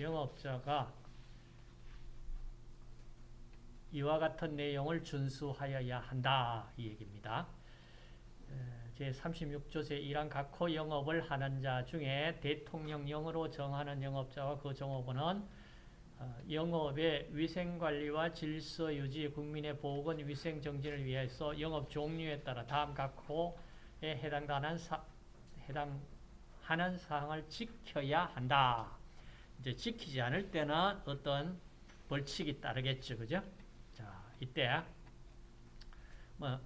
영업자가 이와 같은 내용을 준수하여야 한다. 이 얘기입니다. 제36조 제1항 각호 영업을 하는 자 중에 대통령령으로 정하는 영업자와 그 종업원은 어, 영업의 위생관리와 질서유지, 국민의 보건, 위생정진을 위해서 영업 종류에 따라 다음 각호에 해당하는, 사, 해당하는 사항을 지켜야 한다. 이제 지키지 않을 때는 어떤 벌칙이 따르겠죠. 그죠? 자, 이때, 뭐,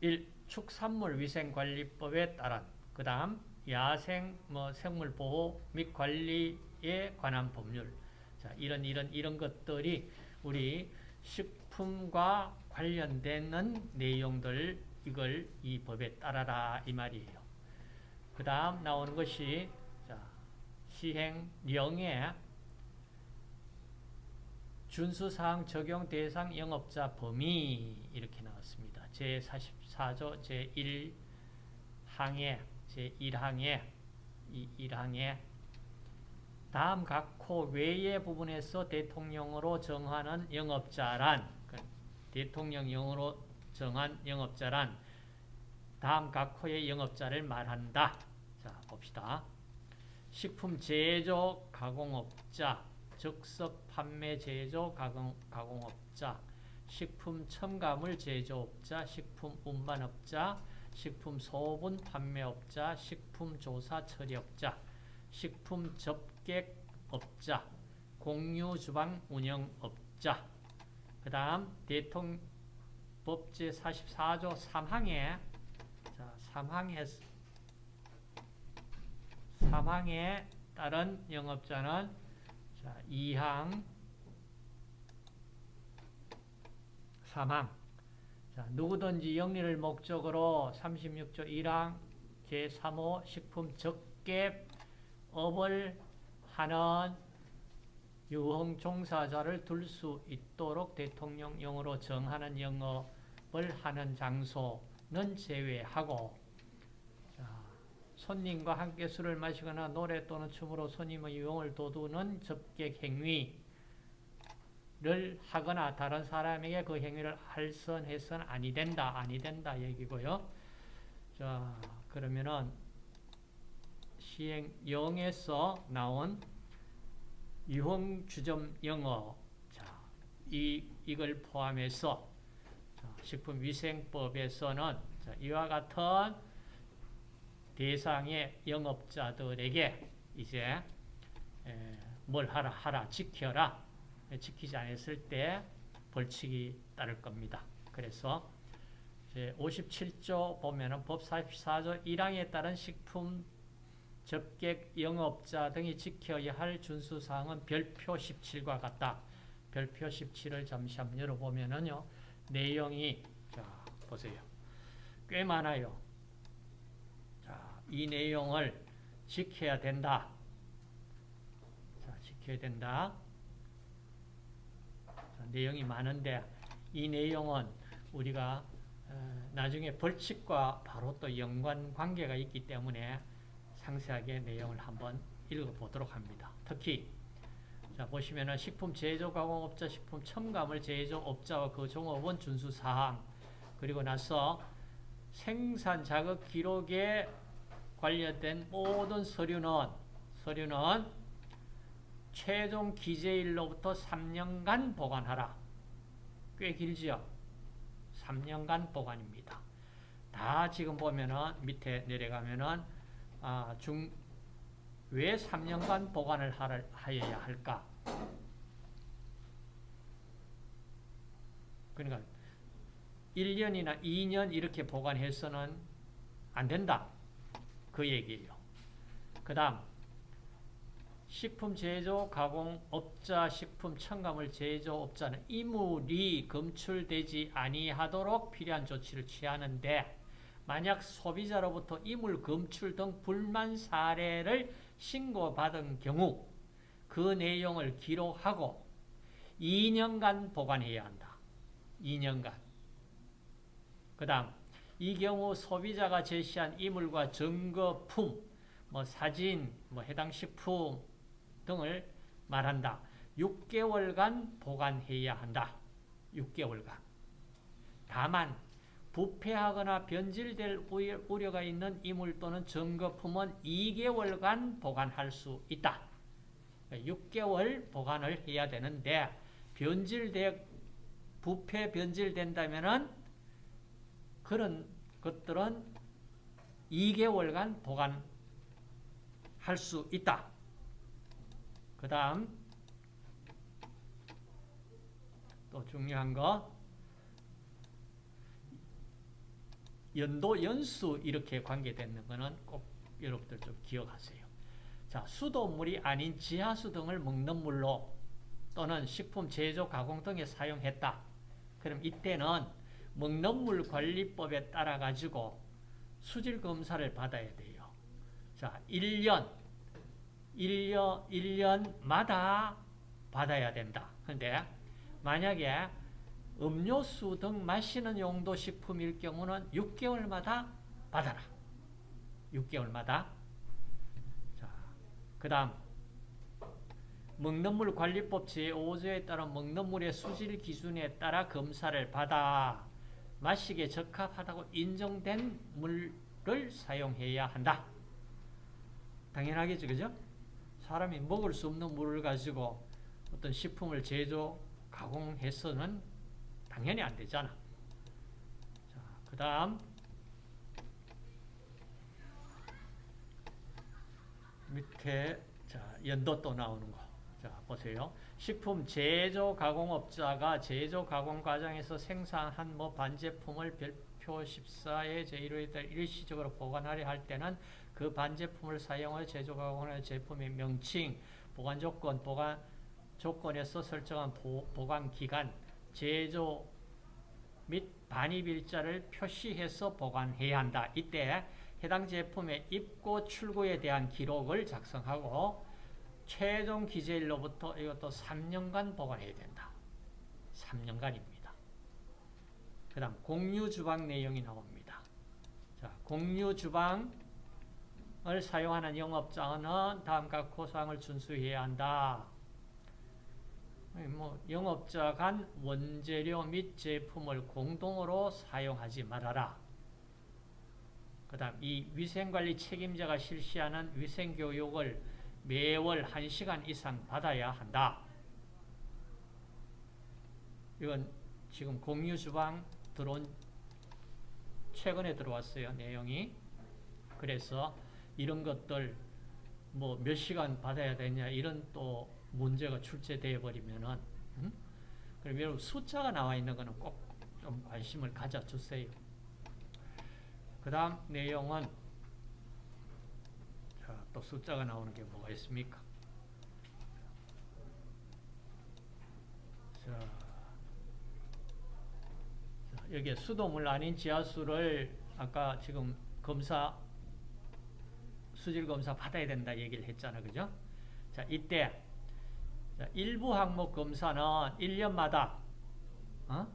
1. 축산물 위생관리법에 따른 그 다음 야생 뭐 생물 보호 및 관리에 관한 법률 자, 이런 이런 이런 것들이 우리 식품과 관련되는 내용들 이걸 이 법에 따라라 이 말이에요. 그 다음 나오는 것이 자, 시행령에 준수사항 적용 대상 영업자 범위 이렇게 나왔습니다. 제44조 제1항에 제1항에 이 1항에 다음 각호 외의 부분에서 대통령으로 정하는 영업자란 그 대통령령으로 정한 영업자란 다음 각호의 영업자를 말한다. 자 봅시다. 식품 제조 가공업자, 즉석 판매 제조 가공, 가공업자, 식품 첨가물 제조업자, 식품 운반업자, 식품 소분 판매업자, 식품 조사 처리업자, 식품 접객업자, 공유 주방 운영업자. 그 다음 대통법 제 44조 3항에 자, 3항에 3항에 따른 영업자는 자, 2항 3항 자, 누구든지 영리를 목적으로 36조 1항 제3호 식품 적객 업을 하는 유흥 종사자를 둘 수 있도록 대통령령으로 정하는 영업을 하는 장소는 제외하고 자, 손님과 함께 술을 마시거나 노래 또는 춤으로 손님의 유흥을 도두는 접객 행위 를 하거나 다른 사람에게 그 행위를 할선해서는 아니 된다, 아니 된다 얘기고요. 자, 그러면은 시행령에서 나온 유흥주점 영어 자, 이, 이걸 포함해서 자, 식품위생법에서는 자, 이와 같은 대상의 영업자들에게 이제 에, 뭘 하라 하라 지켜라 지키지 않았을 때 벌칙이 따를 겁니다. 그래서 57조 보면은 법 44조 1항에 따른 식품 접객 영업자 등이 지켜야 할 준수사항은 별표 17과 같다. 별표 17을 잠시 한번 열어보면은요. 내용이 자 보세요. 꽤 많아요. 자, 이 내용을 지켜야 된다. 자, 지켜야 된다. 내용이 많은데 이 내용은 우리가 어, 나중에 벌칙과 바로 또 연관 관계가 있기 때문에 상세하게 내용을 한번 읽어보도록 합니다. 특히 자 보시면은 식품 제조 가공업자, 식품 첨가물 제조업자와 그 종업원 준수 사항 그리고 나서 생산 자극 기록에 관련된 모든 서류는 서류는 최종 기재일로부터 3년간 보관하라. 꽤 길지요? 3년간 보관입니다. 다 지금 보면은 밑에 내려가면은 아, 중, 왜 3년간 보관을 하여야 할까? 그러니까 1년이나 2년 이렇게 보관해서는 안 된다. 그 얘기예요. 그 다음 식품 제조 가공 업자 식품 첨가물 제조 업자는 이물이 검출되지 아니하도록 필요한 조치를 취하는데 만약 소비자로부터 이물 검출 등 불만 사례를 신고받은 경우 그 내용을 기록하고 2년간 보관해야 한다. 2년간. 그 다음 이 경우 소비자가 제시한 이물과 증거품, 뭐 사진, 뭐 해당 식품 등을 말한다. 6개월간 보관해야 한다. 6개월간. 다만 부패하거나 변질될 우려가 있는 이물 또는 증거품은 2개월간 보관할 수 있다. 6개월 보관을 해야 되는데 변질돼 부패 변질된다면은 그런 것들은 2개월간 보관할 수 있다. 그 다음 또 중요한 거 연도 연수 이렇게 관계되는 거는 꼭 여러분들 좀 기억하세요. 자, 수돗물이 아닌 지하수 등을 먹는 물로 또는 식품 제조 가공 등에 사용했다. 그럼 이때는 먹는 물 관리법에 따라 가지고 수질 검사를 받아야 돼요. 자, 1년 1년 1년마다 받아야 된다. 근데 만약에 음료수 등 마시는 용도 식품일 경우는 6개월마다 받아라. 6개월마다. 자, 그 다음 먹는 물 관리법 제5조에 따른 먹는 물의 수질 기준에 따라 검사를 받아 마시기에 적합하다고 인정된 물을 사용해야 한다. 당연하겠죠, 그죠? 사람이 먹을 수 없는 물을 가지고 어떤 식품을 제조, 가공해서는 당연히 안 되잖아. 자, 그 다음 밑에 자, 연도 또 나오는 거. 자, 보세요. 식품 제조 가공업자가 제조 가공 과정에서 생산한 뭐 반제품을 별표 14의 제1호에 따라 일시적으로 보관하려 할 때는 그 반제품을 사용하여 제조 가공하는 제품의 명칭, 보관 조건, 보관 조건에서 설정한 보, 보관 기간, 제조 및 반입 일자를 표시해서 보관해야 한다. 이때 해당 제품의 입고 출고에 대한 기록을 작성하고 최종 기재일로부터 이것도 3년간 보관해야 된다. 3년간입니다. 그 다음 공유 주방 내용이 나옵니다. 자, 공유 주방을 사용하는 영업자는 다음과 고사항을 준수해야 한다. 뭐 영업자 간 원재료 및 제품을 공동으로 사용하지 말아라. 그 다음 이 위생관리 책임자가 실시하는 위생교육을 매월 1시간 이상 받아야 한다. 이건 지금 공유주방 들어온 최근에 들어왔어요. 내용이. 그래서 이런 것들 뭐 몇 시간 받아야 되냐 이런 또 문제가 출제되어 버리면은 음? 그럼 여러분 숫자가 나와 있는 거는 꼭 좀 관심을 가져주세요. 그 다음 내용은 자, 또 숫자가 나오는 게 뭐가 있습니까? 자, 자 여기에 수돗물 아닌 지하수를 아까 지금 검사 수질 검사 받아야 된다 얘기를 했잖아. 그죠? 자, 이때 자, 일부 항목 검사는 1년마다 어?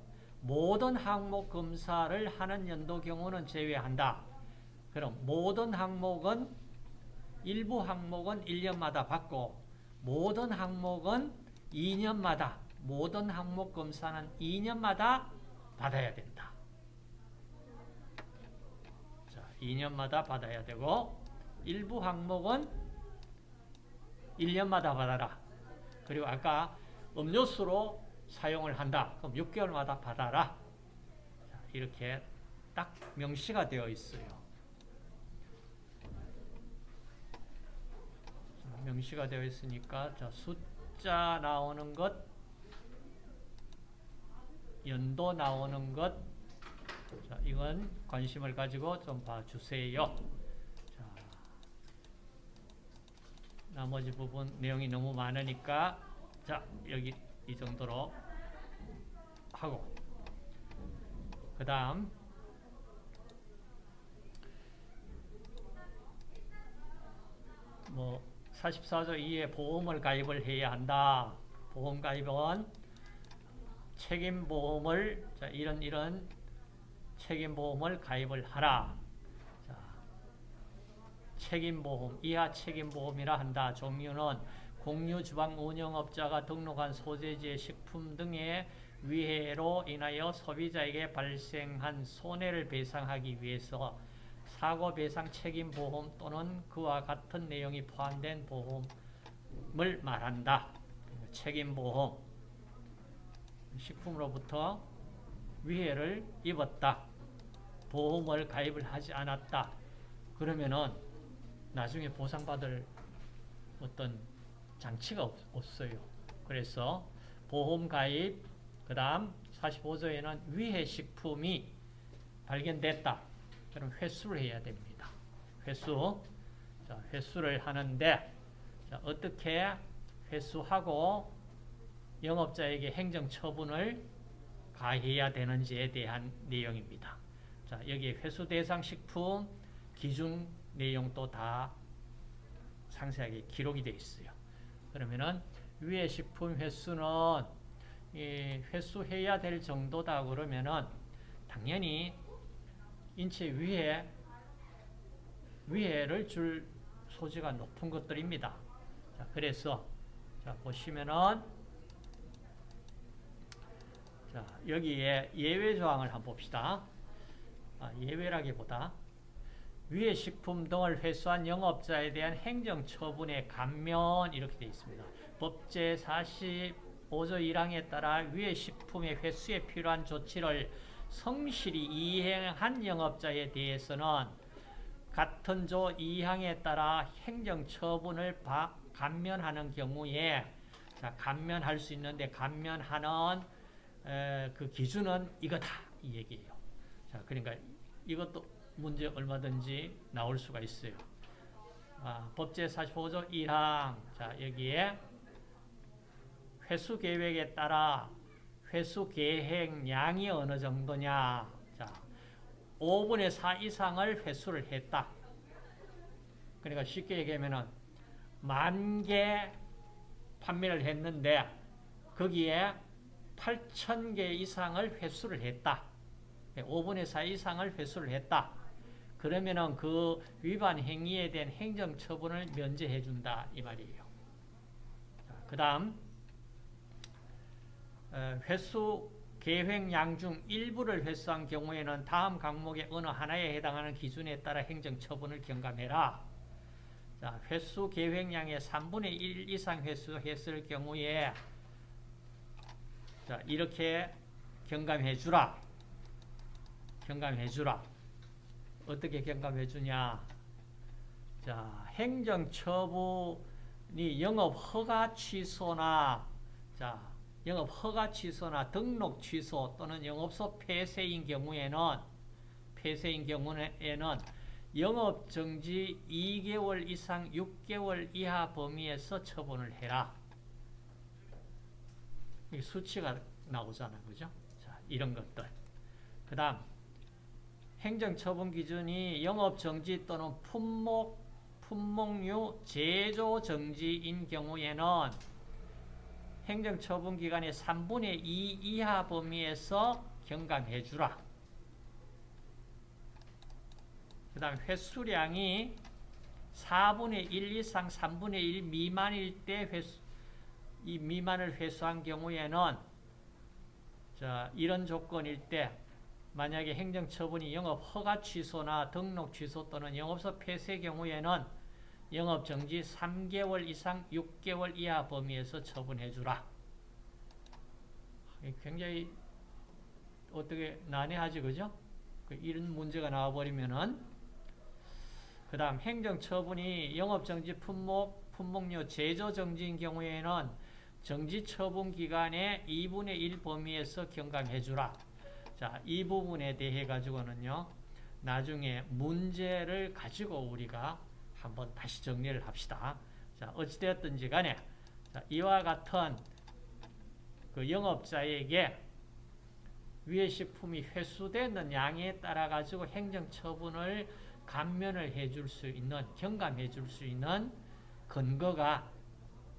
모든 항목 검사를 하는 연도 경우는 제외한다. 그럼 모든 항목은 일부 항목은 1년마다 받고 모든 항목은 2년마다 모든 항목 검사는 2년마다 받아야 된다. 자, 2년마다 받아야 되고 일부 항목은 1년마다 받아라. 그리고 아까 음료수로 사용을 한다. 그럼 6개월마다 받아라. 자, 이렇게 딱 명시가 되어 있어요. 자, 명시가 되어 있으니까 자, 숫자 나오는 것, 연도 나오는 것, 자, 이건 관심을 가지고 좀 봐주세요. 자, 나머지 부분 내용이 너무 많으니까 자 여기 이 정도로 하고 그 다음 뭐 44조 2에 보험을 가입을 해야 한다. 보험 가입은 책임보험을 자, 이런 이런 책임보험을 가입을 하라. 자, 책임보험, 이하 책임보험이라 한다. 종류는 공유 주방 운영업자가 등록한 소재지의 식품 등의 위해로 인하여 소비자에게 발생한 손해를 배상하기 위해서 사고 배상 책임 보험 또는 그와 같은 내용이 포함된 보험을 말한다. 책임 보험. 식품으로부터 위해를 입었다. 보험을 가입을 하지 않았다. 그러면은 나중에 보상받을 어떤 장치가 없, 없어요. 그래서 보험 가입, 그 다음 45조에는 위해 식품이 발견됐다. 그럼 회수를 해야 됩니다. 회수. 자, 회수를 하는데, 자, 어떻게 회수하고 영업자에게 행정 처분을 가해야 되는지에 대한 내용입니다. 자, 여기에 회수 대상 식품 기준 내용도 다 상세하게 기록이 되어 있어요. 그러면은 위에 식품 횟수는 회수해야 될 정도다 그러면은 당연히 인체 위에 위해를 줄 소지가 높은 것들입니다. 자, 그래서 자, 보시면은 자, 여기에 예외 조항을 한번 봅시다. 아, 예외라기보다 위의 식품 등을 회수한 영업자에 대한 행정 처분의 감면 이렇게 되어 있습니다. 법제 45조 1항에 따라 위의 식품의 회수에 필요한 조치를 성실히 이행한 영업자에 대해서는 같은 조 2항에 따라 행정처분을 감면하는 경우에 자, 감면할 수 있는데 감면하는 에, 그 기준은 이거다 이 얘기예요. 자, 그러니까 이것도 문제 얼마든지 나올 수가 있어요. 아, 법제 45조 1항 자 여기에 회수 계획에 따라 회수 계획량이 어느 정도냐 자 5분의 4 이상을 회수를 했다. 그러니까 쉽게 얘기하면 만개 판매를 했는데 거기에 8천 개 이상을 회수를 했다. 5분의 4 이상을 회수를 했다. 그러면은 그 위반 행위에 대한 행정 처분을 면제해 준다 이 말이에요. 그 다음 어, 회수 계획량 중 일부를 회수한 경우에는 다음 항목의 어느 하나에 해당하는 기준에 따라 행정처분을 경감해라. 자, 회수 계획량의 3분의 1 이상 회수했을 경우에 자, 이렇게 경감해 주라. 경감해 주라. 어떻게 경감해 주냐? 자, 행정처분이 영업 허가 취소나 자, 영업 허가 취소나 등록 취소 또는 영업소 폐쇄인 경우에는 폐쇄인 경우에는 영업 정지 2개월 이상 6개월 이하 범위에서 처분을 해라. 수치가 나오잖아. 그죠? 자, 이런 것들. 그 다음, 행정처분 기준이 영업정지 또는 품목, 품목류 제조 정지인 경우에는 행정처분 기간의 3분의 2 이하 범위에서 경감해 주라. 그 다음 횟수량이 4분의 1 이상 3분의 1 미만일 때 회수, 이 미만을 회수한 경우에는 자, 이런 조건일 때 만약에 행정처분이 영업 허가 취소나 등록 취소 또는 영업소 폐쇄 경우에는 영업정지 3개월 이상 6개월 이하 범위에서 처분해주라. 굉장히 어떻게 난해하지 그죠? 그 이런 문제가 나와버리면은 그 다음 행정처분이 영업정지 품목, 품목료 제조정지인 경우에는 정지처분 기간의 2분의 1 범위에서 경감해주라. 자, 이 부분에 대해 가지고는요. 나중에 문제를 가지고 우리가 한번 다시 정리를 합시다. 자, 어찌되었든지 간에 자, 이와 같은 그 영업자에게 위의 식품이 회수되는 양에 따라 가지고 행정처분을 감면을 해줄 수 있는 경감해 줄 수 있는 근거가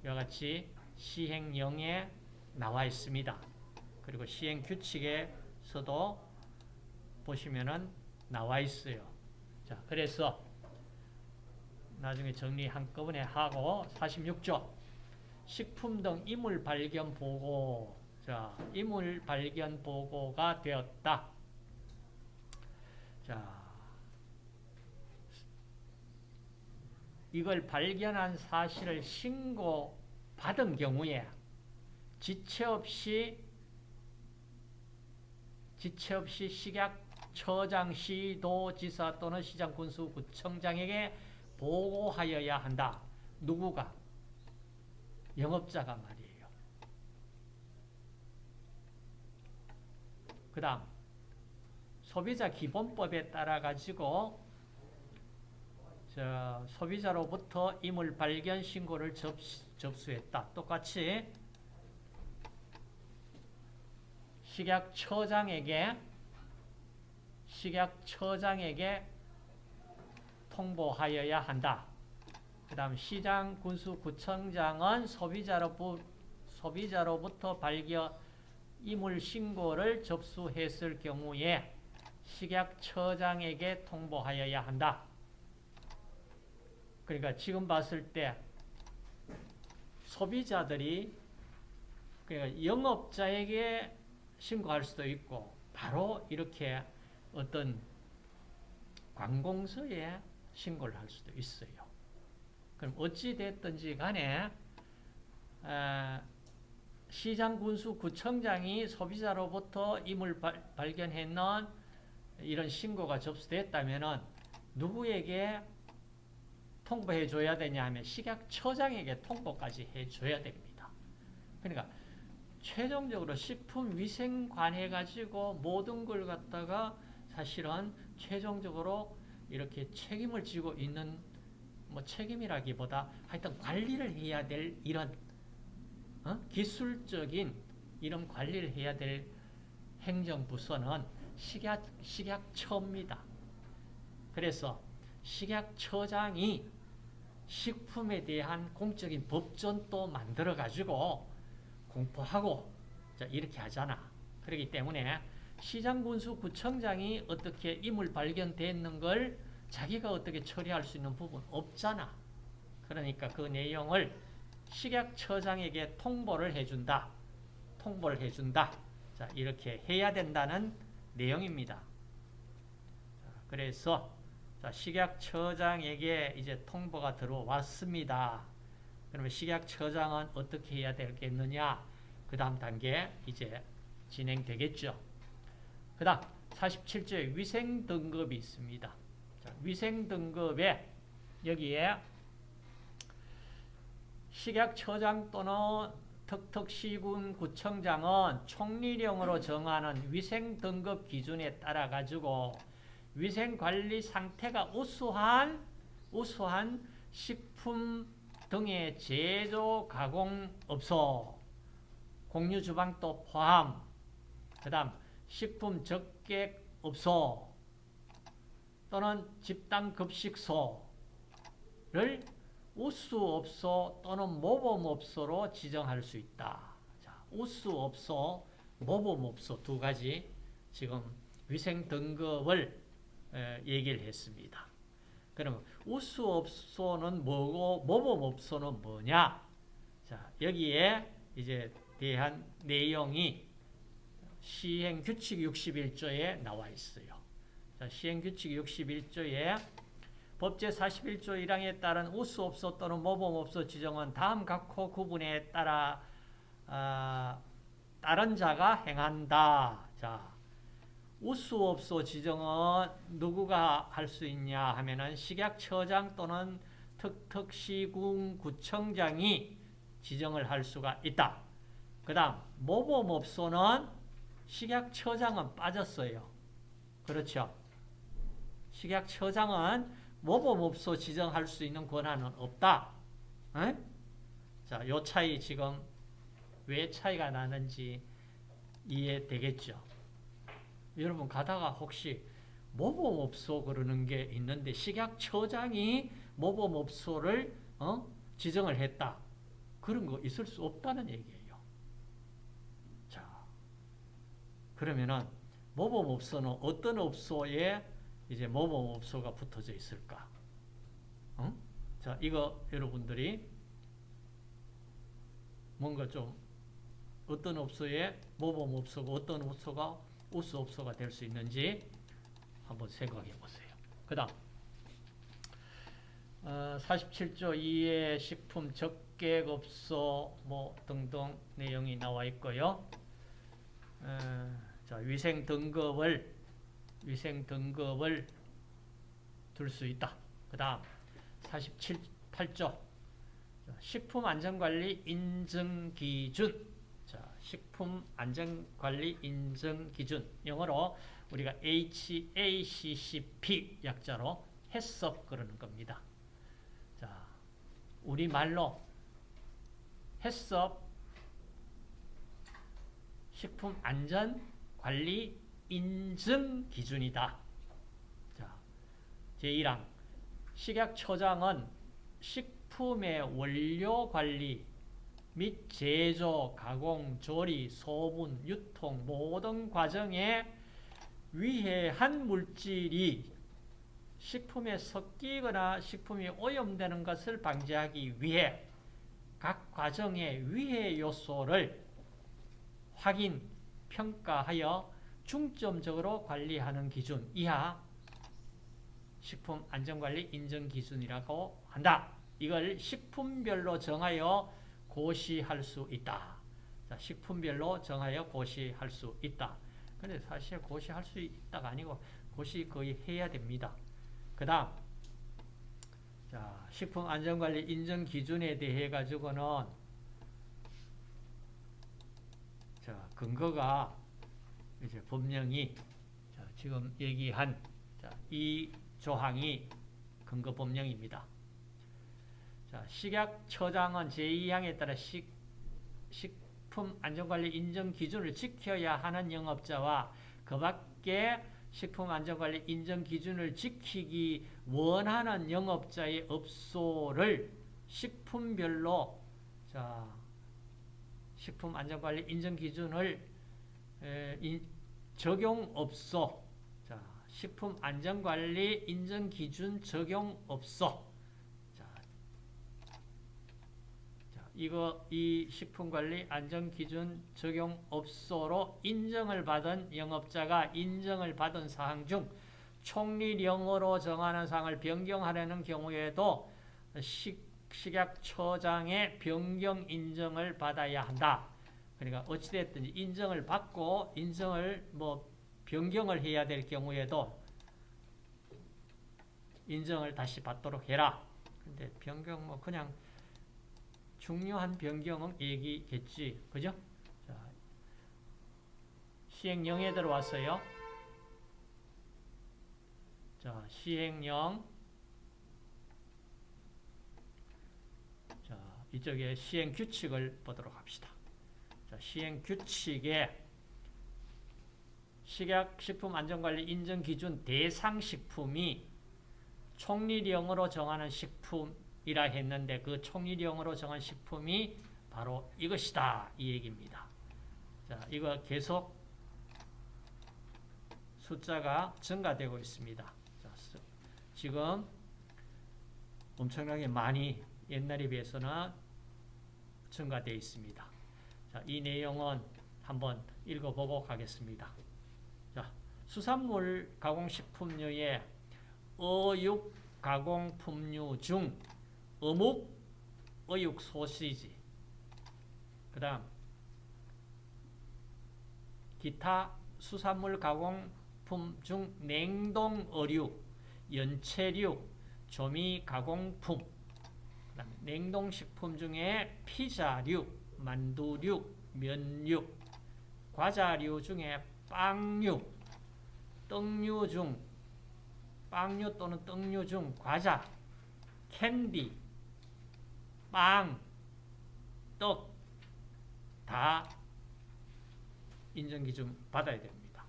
이와 같이 시행령에 나와 있습니다. 그리고 시행규칙에 서도 보시면은 나와 있어요. 자, 그래서 나중에 정리 한꺼번에 하고 46조 식품 등 이물 발견 보고 자 이물 발견 보고가 되었다. 자 이걸 발견한 사실을 신고 받은 경우에 지체 없이 지체 없이 식약처장 시도지사 또는 시장군수구청장에게 보고하여야 한다. 누구가? 영업자가 말이에요. 그 다음 소비자 기본법에 따라 가지고 저 소비자로부터 이물 발견 신고를 접, 접수했다. 똑같이 식약처장에게 식약처장에게 통보하여야 한다. 그 다음 시장, 군수, 구청장은 소비자로부, 소비자로부터 발견 이물 신고를 접수했을 경우에 식약처장에게 통보하여야 한다. 그러니까 지금 봤을 때 소비자들이 그러니까 영업자에게 신고할 수도 있고 바로 이렇게 어떤 관공서에 신고를 할 수도 있어요. 그럼 어찌 됐든지 간에 시장 군수 구청장이 소비자로부터 임을 발견했는 이런 신고가 접수됐다면 누구에게 통보해 줘야 되냐 하면 식약처장에게 통보까지 해 줘야 됩니다. 그러니까 최종적으로 식품 위생 관해 가지고 모든 걸 갖다가 사실은 최종적으로 이렇게 책임을 지고 있는 뭐 책임이라기보다 하여튼 관리를 해야 될 이런 어? 기술적인 이런 관리를 해야 될 행정부서는 식약, 식약처입니다. 그래서 식약처장이 식품에 대한 공적인 법전도 만들어가지고 공포하고 이렇게 하잖아. 그렇기 때문에 시장군수구청장이 어떻게 이물 발견됐는 걸 자기가 어떻게 처리할 수 있는 부분 없잖아. 그러니까 그 내용을 식약처장에게 통보를 해준다. 통보를 해준다. 자, 이렇게 해야 된다는 내용입니다. 그래서 자, 식약처장에게 이제 통보가 들어왔습니다. 그러면 식약처장은 어떻게 해야 되겠느냐? 그 다음 단계 이제 진행되겠죠. 그 다음 47조에 위생등급이 있습니다. 자, 위생 등급에 여기에 식약처장 또는 턱턱시군 구청장은 총리령으로 정하는 위생 등급 기준에 따라 가지고 위생 관리 상태가 우수한 우수한 식품 등의 제조 가공업소 공유주방도 포함 그 다음 식품 적객업소 또는 집단급식소를 우수업소 또는 모범업소로 지정할 수 있다. 자, 우수업소, 모범업소 두 가지 지금 위생 등급을 얘기를 했습니다. 그러면 우수업소는 뭐고 모범업소는 뭐냐? 자, 여기에 이제 대한 내용이 시행규칙 61조에 나와 있어요. 자, 시행규칙 61조에 법제 41조 1항에 따른 우수 업소 또는 모범 업소 지정은 다음 각호 구분에 따라 아, 다른 자가 행한다. 자, 우수업소 지정은 누구가 할 수 있냐 하면은 식약처장 또는 특특시군 구청장이 지정을 할 수가 있다. 그 다음 모범업소는 식약처장은 빠졌어요. 그렇죠. 식약처장은 모범업소 지정할 수 있는 권한은 없다. 에? 자, 요 차이 지금 왜 차이가 나는지 이해되겠죠. 여러분 가다가 혹시 모범업소 그러는 게 있는데 식약처장이 모범업소를 어? 지정을 했다. 그런 거 있을 수 없다는 얘기예요. 자, 그러면은 모범업소는 어떤 업소에 이제 모범업소가 붙어져 있을까? 어? 자, 이거 여러분들이 뭔가 좀 어떤 업소에 모범 업소가 어떤 업소가 우수 업소가 될 수 있는지 한번 생각해 보세요. 그 다음 어, 47조 2의 식품 적객업소 뭐 등등 내용이 나와 있고요. 어, 자, 위생 등급을 위생 등급을 둘 수 있다. 그 다음 47, 8조 식품안전관리 인증기준 자, 식품안전관리 인증기준 영어로 우리가 HACCP 약자로 해석 그러는 겁니다. 자, 우리말로 해썹 식품안전관리 인증 기준이다. 자, 제1항 식약처장은 식품의 원료 관리 및 제조, 가공, 조리, 소분, 유통 모든 과정에 위해한 물질이 식품에 섞이거나 식품이 오염되는 것을 방지하기 위해 각 과정의 위해 요소를 확인, 평가하여 중점적으로 관리하는 기준 이하 식품 안전관리 인증 기준이라고 한다. 이걸 식품별로 정하여 고시할 수 있다. 자, 식품별로 정하여 고시할 수 있다. 근데 사실 고시할 수 있다가 아니고 고시 거의 해야 됩니다. 그 다음 자, 식품 안전관리 인증 기준에 대해 가지고는 자, 근거가 이제 법령이 자, 지금 얘기한 자, 이 조항이 근거 법령입니다. 자, 식약처장은 제2항에 따라 식, 식품 안전관리 인증기준을 지켜야 하는 영업자와 그 밖에 식품 안전관리 인증기준을 지키기 원하는 영업자의 업소를 식품별로 자, 식품 안전관리 인증기준을 에, 인, 적용업소 자, 식품안전관리 인증기준 적용업소 자, 자, 이거 이 식품관리 안전기준 적용업소로 인정을 받은 영업자가 인정을 받은 사항 중 총리령으로 정하는 사항을 변경하려는 경우에도 식 식약처장의 변경 인정을 받아야 한다. 그러니까 어찌됐든지 인정을 받고 인정을 뭐 변경을 해야 될 경우에도 인정을 다시 받도록 해라. 근데 변경 뭐 그냥 중요한 변경은 얘기겠지. 그죠? 자, 시행령에 들어왔어요. 자, 시행령 이쪽에 시행 규칙을 보도록 합시다. 자, 시행 규칙에 식약 식품안전관리 인증기준 대상 식품이 총리령으로 정하는 식품이라 했는데 그 총리령으로 정한 식품이 바로 이것이다. 이 얘기입니다. 자, 이거 계속 숫자가 증가되고 있습니다. 자, 지금 엄청나게 많이 옛날에 비해서는 증가되어 있습니다. 자, 이 내용은 한번 읽어보고 가겠습니다. 자, 수산물 가공식품류의 어육 가공품류 중 어묵, 어육 소시지 그 다음 기타 수산물 가공품 중 냉동 어류, 연체류, 조미 가공품 냉동식품 중에 피자류, 만두류, 면류, 과자류 중에 빵류, 떡류 중 빵류 또는 떡류 중 과자, 캔디, 빵, 떡 다 인정기준 받아야 됩니다.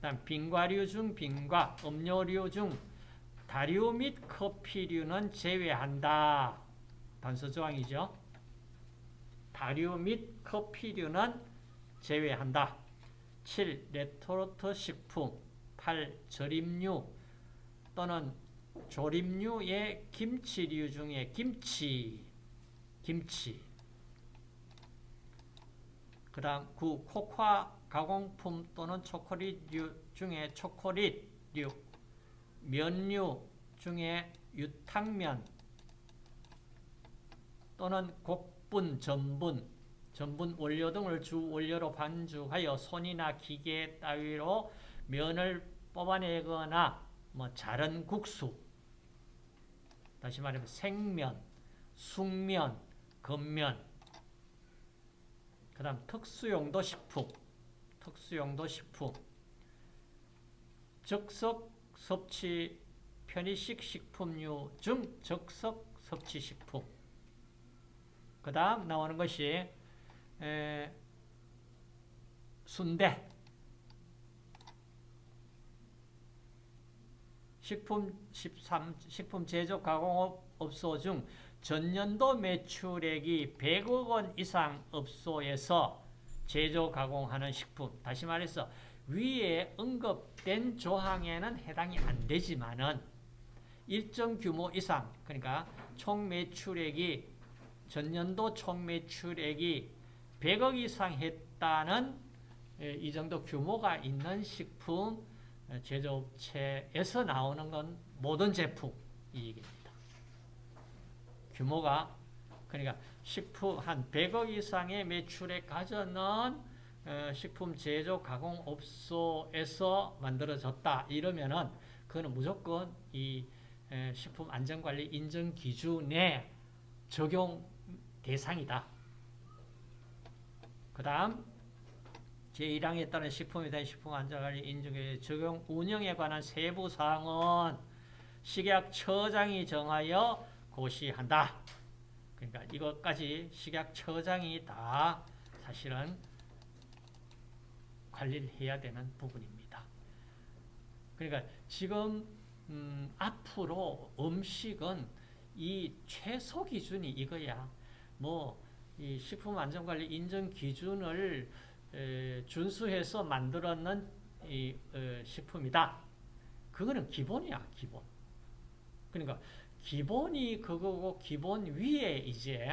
다음 빙과류 중 빙과, 음료류 중 다류 및 커피류는 제외한다. 단서 조항이죠. 다류 및 커피류는 제외한다. 7. 레토르트 식품 8. 절임류 또는 조림류의 김치류 중에 김치 김치 그 다음 9. 코코아 가공품 또는 초콜릿류 중에 초콜릿류, 면류 중에 유탕면 또는 곡 분, 전분, 전분 원료 등을 주 원료로 반죽하여 손이나 기계 따위로 면을 뽑아내거나 뭐 자른 국수 다시 말하면 생면, 숙면, 겉면 그 다음 특수용도 식품 특수용도 식품. 적석 섭취 편의식 식품류 중 적석 섭취 식품 그 다음 나오는 것이 에, 순대. 식품 13 식품 제조 가공업 업소 중 전년도 매출액이 100억 원 이상 업소에서 제조 가공하는 식품. 다시 말해서 위에 언급된 조항에는 해당이 안 되지만은 일정 규모 이상 그러니까 총 매출액이 전년도 총 매출액이 100억 이상 했다는 이 정도 규모가 있는 식품 제조업체에서 나오는 건 모든 제품 이 얘기입니다. 규모가 그러니까 식품 한 100억 이상의 매출액 가져는 식품 제조 가공 업소에서 만들어졌다 이러면은 그거는 무조건 이 식품 안전관리 인증 기준에 적용 대상이다. 그 다음 제1항에 따른 식품에 대한 식품 안전관리 인증에 적용 운영에 관한 세부 사항은 식약처장이 정하여 고시한다. 그러니까 이것까지 식약처장이 다 사실은 관리를 해야 되는 부분입니다. 그러니까 지금 음, 앞으로 음식은 이 최소 기준이 이거야. 뭐, 이 식품 안전관리 인증 기준을 에, 준수해서 만들었는 이 어, 식품이다. 그거는 기본이야, 기본. 그러니까 기본이 그거고 기본 위에 이제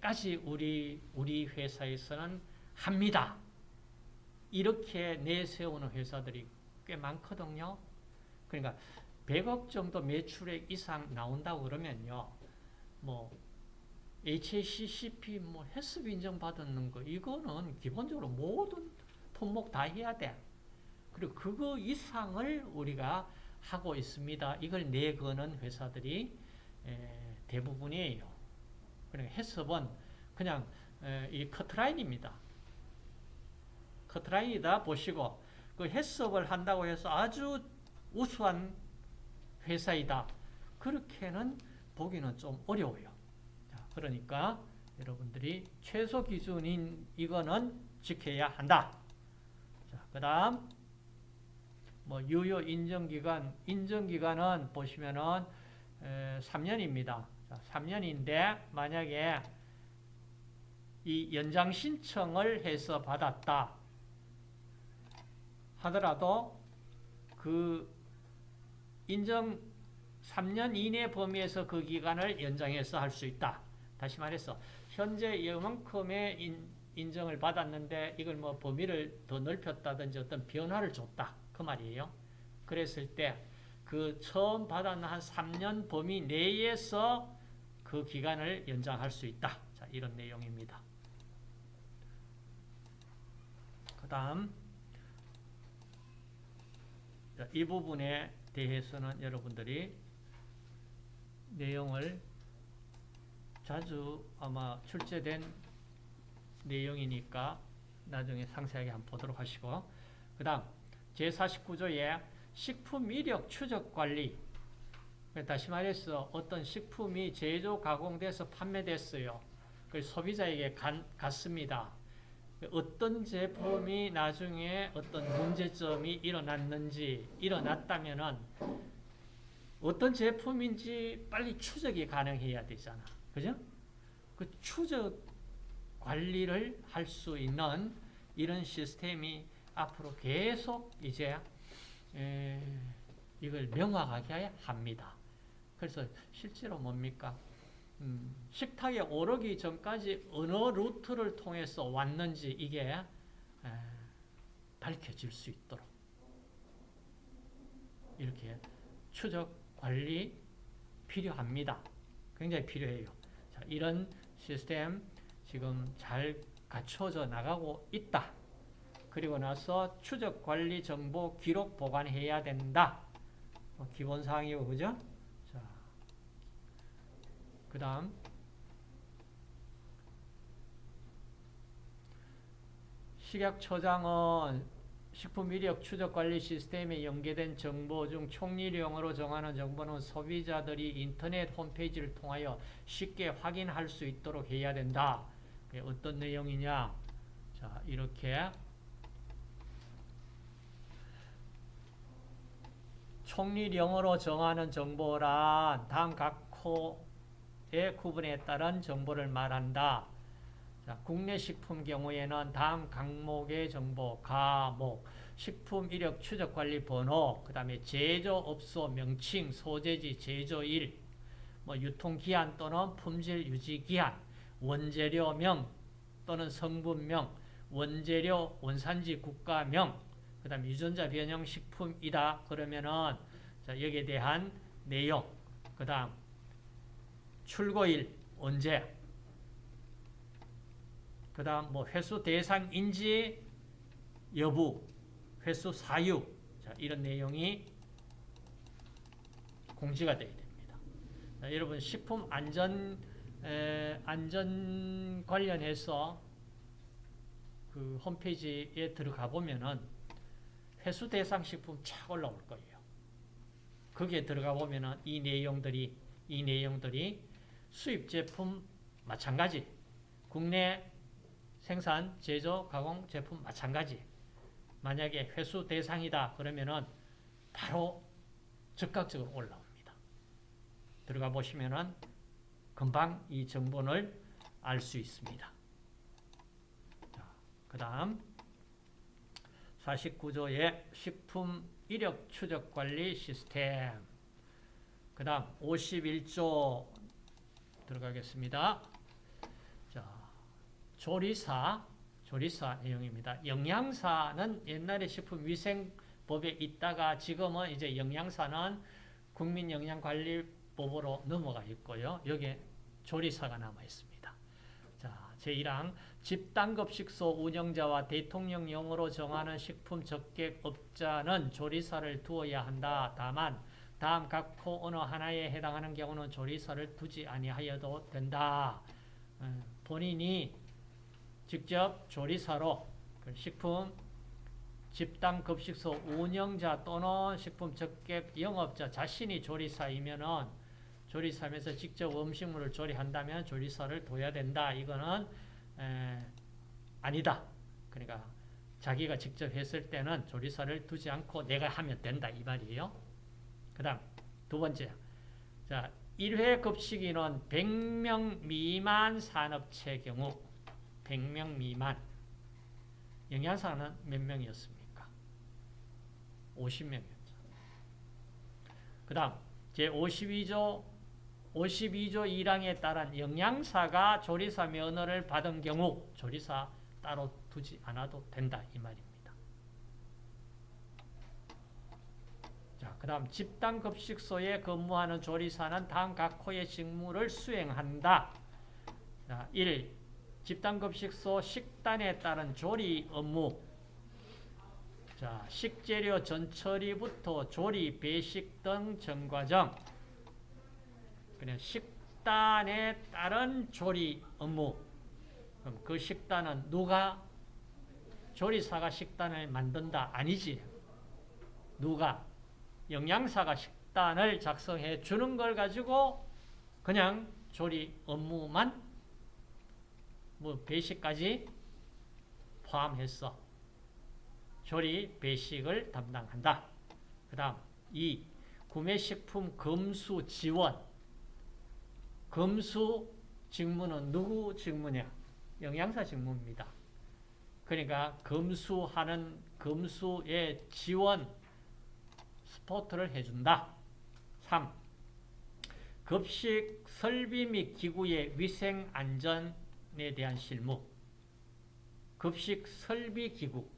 까지 우리 우리 회사에서는 합니다. 이렇게 내세우는 회사들이 꽤 많거든요. 그러니까 100억 정도 매출액 이상 나온다고 그러면요. 뭐 HACCP 뭐 헬스비 인정받는 거 이거는 기본적으로 모든 품목 다 해야 돼. 그리고 그거 이상을 우리가 하고 있습니다. 이걸 내거는 회사들이 대부분이에요. 그러니까 해썹은 그냥 이 커트라인입니다. 커트라인이다 보시고 그 해썹을 한다고 해서 아주 우수한 회사이다. 그렇게는 보기는 좀 어려워요. 그러니까 여러분들이 최소 기준인 이거는 지켜야 한다. 그 다음 뭐 유효 인정기간, 인정기간은 보시면은 에, 3년입니다. 자, 3년인데 만약에 이 연장 신청을 해서 받았다 하더라도 그 인정 3년 이내 범위에서 그 기간을 연장해서 할 수 있다. 다시 말해서 현재 이만큼의 인, 인정을 받았는데 이걸 뭐 범위를 더 넓혔다든지 어떤 변화를 줬다. 그 말이에요. 그랬을 때 그 처음 받았는 한 3년 범위 내에서 그 기간을 연장할 수 있다. 자, 이런 내용입니다. 그 다음 이 부분에 대해서는 여러분들이 내용을 자주 아마 출제된 내용이니까 나중에 상세하게 한번 보도록 하시고 그 다음 제49조에 식품 이력 추적 관리 다시 말해서 어떤 식품이 제조 가공돼서 판매됐어요. 그 소비자에게 간, 갔습니다. 어떤 제품이 나중에 어떤 문제점이 일어났는지 일어났다면 은 어떤 제품인지 빨리 추적이 가능해야 되잖아. 그죠? 그 추적 관리를 할 수 있는 이런 시스템이 앞으로 계속 이제 에, 이걸 명확하게 합니다. 그래서 실제로 뭡니까? 음, 식탁에 오르기 전까지 어느 루트를 통해서 왔는지 이게 에, 밝혀질 수 있도록 이렇게 추적 관리 필요합니다. 굉장히 필요해요. 자, 이런 시스템 지금 잘 갖춰져 나가고 있다. 그리고 나서 추적 관리 정보 기록 보관해야 된다. 어, 기본 사항이고 그죠? 자. 그다음 식약처장은 식품 이력 추적 관리 시스템에 연계된 정보 중 총리령으로 정하는 정보는 소비자들이 인터넷 홈페이지를 통하여 쉽게 확인할 수 있도록 해야 된다. 어떤 내용이냐? 자, 이렇게 총리령으로 정하는 정보란 다음 각 코의 구분에 따른 정보를 말한다. 자, 국내 식품 경우에는 다음 항목의 정보, 가목, 식품 이력 추적 관리 번호, 그 다음에 제조업소 명칭, 소재지, 제조일, 뭐 유통기한 또는 품질 유지기한, 원재료명 또는 성분명, 원재료, 원산지 국가명, 그 다음 유전자 변형 식품이다. 그러면은 자, 여기에 대한 내용, 그 다음 출고일 언제, 그 다음 뭐 회수 대상 인지 여부, 회수 사유 자, 이런 내용이 공지가 되어야 됩니다. 자, 여러분 식품 안전 에, 안전 관련해서 그 홈페이지에 들어가 보면은 회수 대상 식품 착 올라올 거예요. 거기에 들어가 보면은 이 내용들이 이 내용들이 수입 제품 마찬가지 국내 생산, 제조, 가공 제품 마찬가지. 만약에 회수 대상이다 그러면은 바로 즉각적으로 올라옵니다. 들어가 보시면은 금방 이 정보를 알 수 있습니다. 그 다음 49조의 식품 이력 추적 관리 시스템 그 다음 51조 들어가겠습니다. 자, 조리사 조리사 내용입니다. 영양사는 옛날에 식품위생법에 있다가 지금은 이제 영양사는 국민영양관리법으로 넘어가 있고요. 여기에 조리사가 남아 있습니다. 자, 제1항 집단급식소 운영자와 대통령령으로 정하는 식품 적객업자는 조리사를 두어야 한다. 다만 다음 각코 어느 하나에 해당하는 경우는 조리사를 두지 아니하여도 된다. 어, 본인이 직접 조리사로 그 식품 집단 급식소 운영자 또는 식품 적객 영업자 자신이 조리사이면은 조리사면서 직접 음식물을 조리한다면 조리사를 둬야 된다. 이거는 에, 아니다. 그러니까 자기가 직접 했을 때는 조리사를 두지 않고 내가 하면 된다. 이 말이에요. 그 다음 두 번째 자 1회 급식인원 100명 미만 산업체 경우 100명 미만 영양사는 몇 명이었습니까? 50명이었죠. 그 다음 제52조 52조 1항에 따른 영양사가 조리사 면허를 받은 경우 조리사 따로 두지 않아도 된다 이 말입니다. 자, 그 다음 집단급식소에 근무하는 조리사는 다음 각 호의 직무를 수행한다. 자, 1. 집단급식소 식단에 따른 조리 업무 자, 식재료 전처리부터 조리, 배식 등 전과정 그냥 식단에 따른 조리 업무 그럼 그 식단은 누가 조리사가 식단을 만든다? 아니지. 누가? 영양사가 식단을 작성해 주는 걸 가지고 그냥 조리 업무만 뭐 배식까지 포함했어. 조리 배식을 담당한다. 그 다음 2. 구매식품 검수 지원 검수 직무는 누구 직무냐? 영양사 직무입니다. 그러니까 검수하는 검수의 지원 스포트를 해준다. 3. 급식 설비 및 기구의 위생 안전 에 대한 실무. 급식 설비 기구.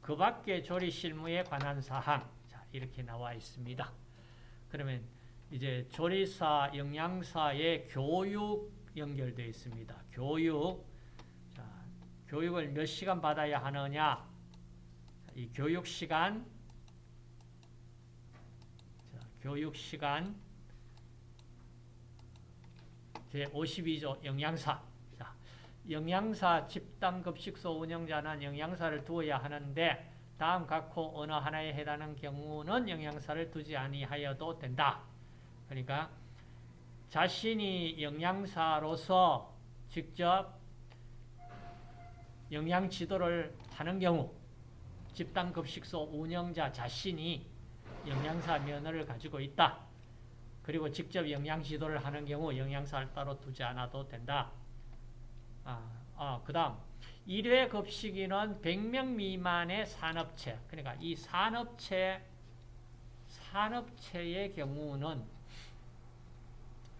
그 밖에 조리 실무에 관한 사항. 자, 이렇게 나와 있습니다. 그러면 이제 조리사, 영양사의 교육 연결되어 있습니다. 교육. 자, 교육을 몇 시간 받아야 하느냐? 이 교육 시간, 자, 교육 시간 제 52조 영양사. 자, 영양사 집단급식소 운영자는 영양사를 두어야 하는데 다음 각호 어느 하나에 해당하는 경우는 영양사를 두지 아니하여도 된다. 그러니까 자신이 영양사로서 직접 영양 지도를 하는 경우 집단급식소 운영자 자신이 영양사 면허를 가지고 있다. 그리고 직접 영양 지도를 하는 경우 영양사를 따로 두지 않아도 된다. 아, 아, 그 다음 1회 급식인은 100명 미만의 산업체 그러니까 이 산업체 산업체의 경우는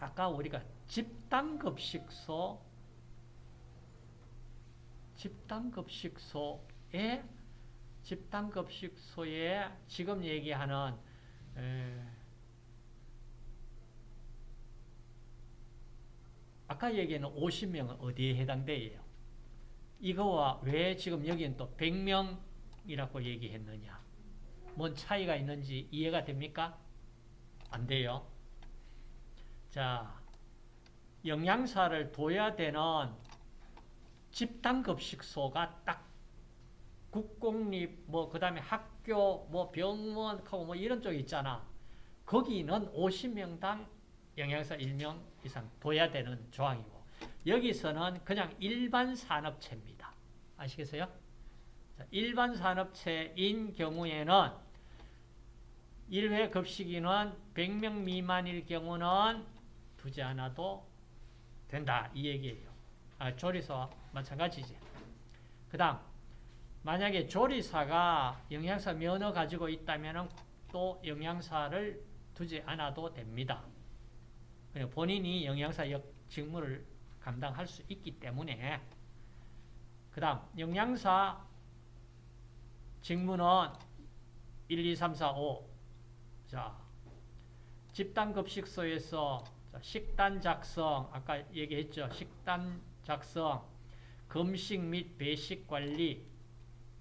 아까 우리가 집단급식소 집단급식소에 집단급식소에 지금 얘기하는 에, 아까 얘기하는 50명은 어디에 해당돼요? 이거와 왜 지금 여기는 또 100명이라고 얘기했느냐? 뭔 차이가 있는지 이해가 됩니까? 안 돼요. 자, 영양사를 둬야 되는 집단급식소가 딱 국공립 뭐 그 다음에 학교 뭐 병원 하고 뭐 이런 쪽 있잖아. 거기는 50명당 영양사 1명 이상 둬야 되는 조항이고 여기서는 그냥 일반 산업체입니다. 아시겠어요? 자, 일반 산업체인 경우에는 1회 급식인은 100명 미만일 경우는 두지 않아도 된다. 이 얘기예요. 아, 조리사와 마찬가지지. 그 다음 만약에 조리사가 영양사 면허 가지고 있다면 또 영양사를 두지 않아도 됩니다. 본인이 영양사 역 직무를 감당할 수 있기 때문에 그 다음 영양사 직무는 1, 2, 3, 4, 5 자, 집단급식소에서 식단 작성 아까 얘기했죠. 식단 작성 금식 및 배식 관리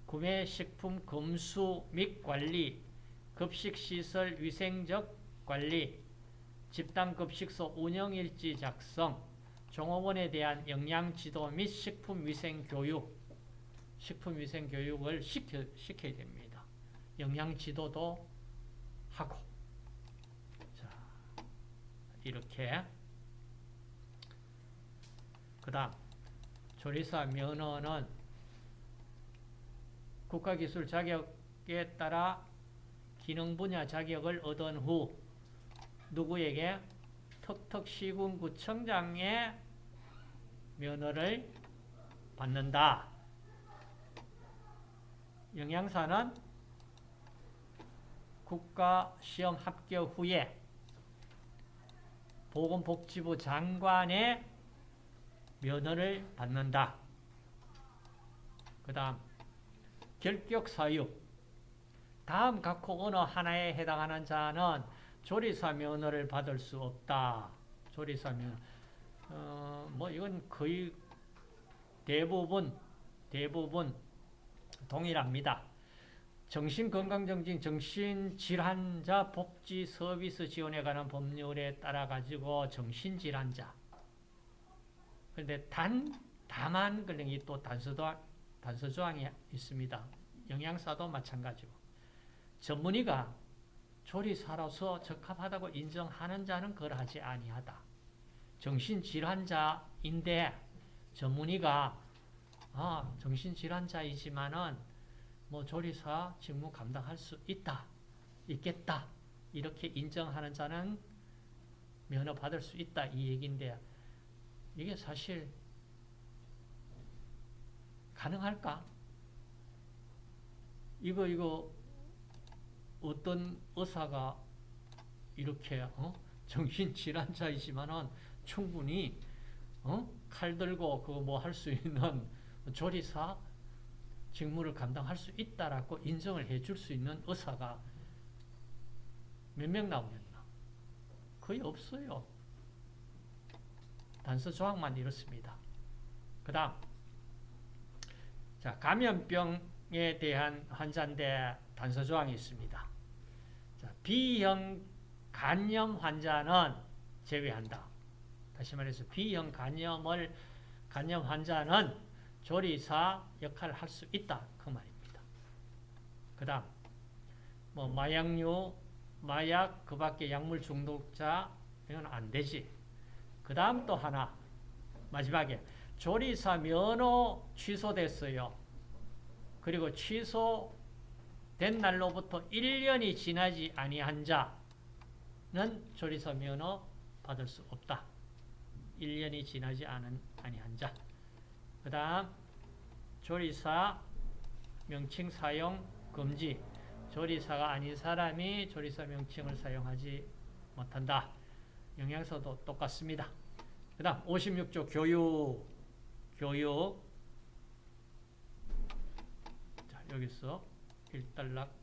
구매 식품 검수 및 관리 급식시설 위생적 관리 집단급 식소 운영일지 작성, 종업원에 대한 영양지도 및 식품위생교육, 식품위생교육을 시켜, 시켜야 됩니다. 영양지도도 하고 자 이렇게 그 다음 조리사 면허는 국가기술 자격에 따라 기능 분야 자격을 얻은 후 누구에게? 턱턱시군구청장의 면허를 받는다. 영양사는 국가시험 합격 후에 보건복지부 장관의 면허를 받는다. 그 다음 결격사유 다음 각호 어느 하나에 해당하는 자는 조리사 면허를 받을 수 없다. 조리사 면허. 어, 뭐 이건 거의 대부분 대부분 동일합니다. 정신건강정진 정신질환자 복지 서비스 지원에 관한 법률에 따라 가지고 정신질환자 그런데 단 다만 그런 또 단서도 단서 조항이 있습니다. 영양사도 마찬가지고 전문의가 조리사로서 적합하다고 인정하는 자는 거하지 아니하다. 정신질환자인데 전문의가 아, 정신질환자이지만은 뭐 조리사 직무 감당할 수 있다. 있겠다. 이렇게 인정하는 자는 면허 받을 수 있다. 이 얘기인데 이게 사실 가능할까? 이거 이거 어떤 의사가 이렇게 어? 정신 질환자이지만은 충분히 어? 칼 들고 그 뭐 할 수 있는 조리사 직무를 감당할 수 있다라고 인정을 해줄 수 있는 의사가 몇 명 나오겠나? 거의 없어요. 단서 조항만 이렇습니다. 그 다음 자 감염병에 대한 환자인데 단서 조항이 있습니다. 자, B형 간염 환자는 제외한다. 다시 말해서 B형 간염을 간염 환자는 조리사 역할을 할 수 있다. 그 말입니다. 그 다음 뭐 마약류, 마약, 그 밖에 약물 중독자 이건 안 되지. 그 다음 또 하나 마지막에 조리사 면허 취소됐어요. 그리고 취소 된 날로부터 1년이 지나지 아니한 자는 조리사 면허 받을 수 없다. 1년이 지나지 않은 아니한 자. 그 다음 조리사 명칭 사용 금지. 조리사가 아닌 사람이 조리사 명칭을 사용하지 못한다. 영양서도 똑같습니다. 그 다음 56조 교육 교육 자 여기서 일단락